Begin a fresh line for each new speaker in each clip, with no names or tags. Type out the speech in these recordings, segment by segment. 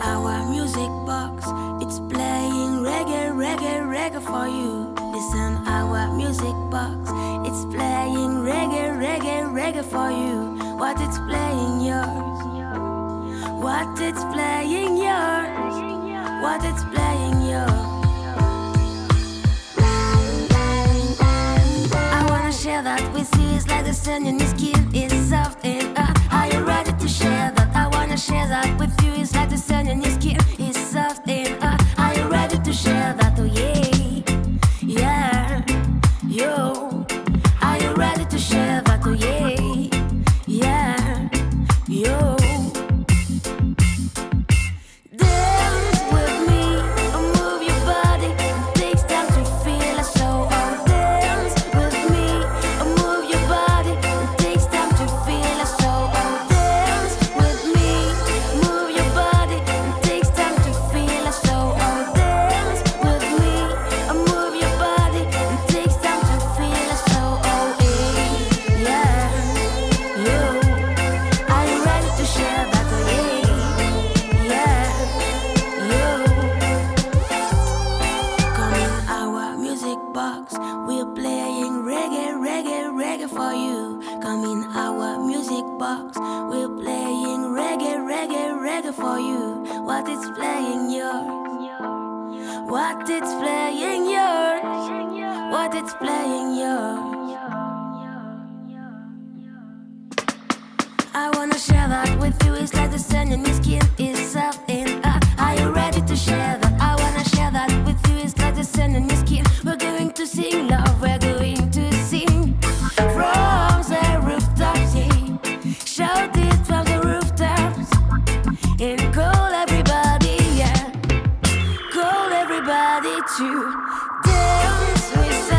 our music box. It's playing reggae, reggae, reggae for you. Listen, our music box. It's playing reggae, reggae, reggae for you. What it's playing yours. What it's playing yours. What it's playing yours. I wanna share that with you. It's like the sun in your skin is our music box. We're playing reggae, reggae, reggae for you. What it's playing yours. What it's playing yours. What it's playing yours. I wanna share that with you. It's like the sun in your skin is and uh, are you ready to share that? pas to Dance with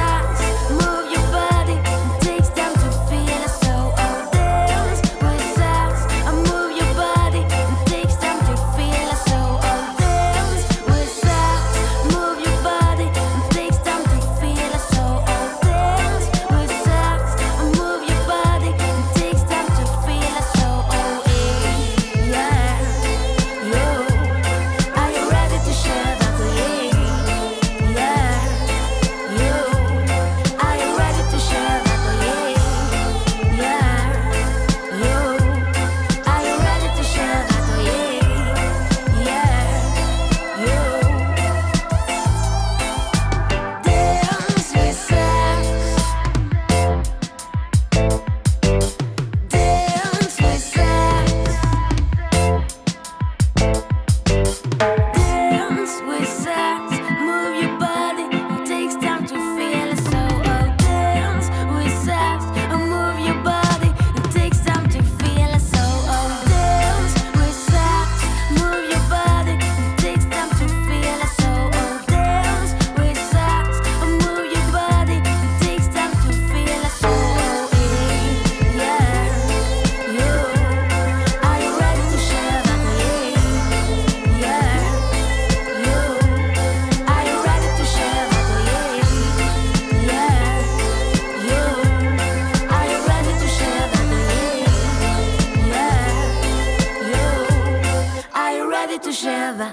życiu żywa